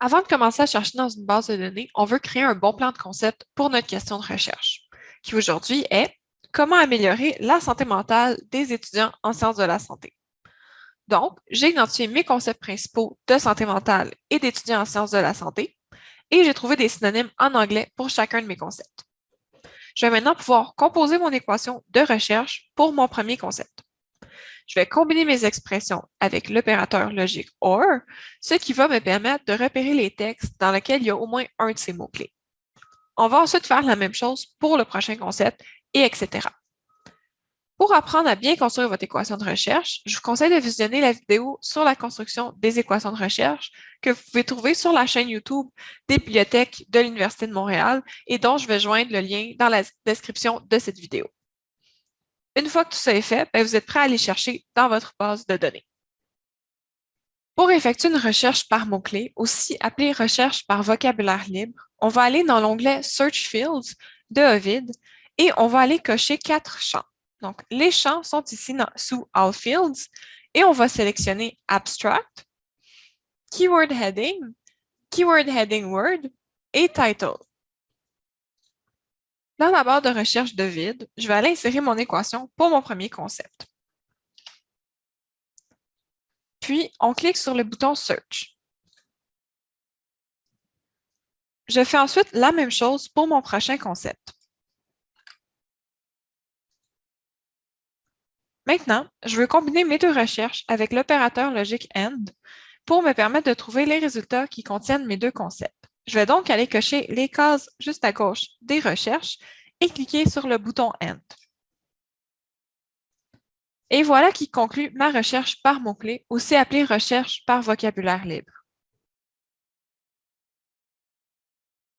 Avant de commencer à chercher dans une base de données, on veut créer un bon plan de concept pour notre question de recherche, qui aujourd'hui est Comment améliorer la santé mentale des étudiants en sciences de la santé? Donc, j'ai identifié mes concepts principaux de santé mentale et d'étudiants en sciences de la santé, et j'ai trouvé des synonymes en anglais pour chacun de mes concepts. Je vais maintenant pouvoir composer mon équation de recherche pour mon premier concept je vais combiner mes expressions avec l'opérateur logique OR, ce qui va me permettre de repérer les textes dans lesquels il y a au moins un de ces mots-clés. On va ensuite faire la même chose pour le prochain concept, et etc. Pour apprendre à bien construire votre équation de recherche, je vous conseille de visionner la vidéo sur la construction des équations de recherche que vous pouvez trouver sur la chaîne YouTube des bibliothèques de l'Université de Montréal et dont je vais joindre le lien dans la description de cette vidéo. Une fois que tout ça est fait, ben, vous êtes prêt à aller chercher dans votre base de données. Pour effectuer une recherche par mots-clés, aussi appelée recherche par vocabulaire libre, on va aller dans l'onglet Search Fields de Ovid et on va aller cocher quatre champs. Donc, les champs sont ici sous All Fields et on va sélectionner Abstract, Keyword Heading, Keyword Heading Word et Title. Dans la barre de recherche de vide, je vais aller insérer mon équation pour mon premier concept. Puis, on clique sur le bouton Search. Je fais ensuite la même chose pour mon prochain concept. Maintenant, je veux combiner mes deux recherches avec l'opérateur logique AND pour me permettre de trouver les résultats qui contiennent mes deux concepts. Je vais donc aller cocher les cases juste à gauche des recherches et cliquer sur le bouton End. Et voilà qui conclut ma recherche par mots-clés, aussi appelée recherche par vocabulaire libre.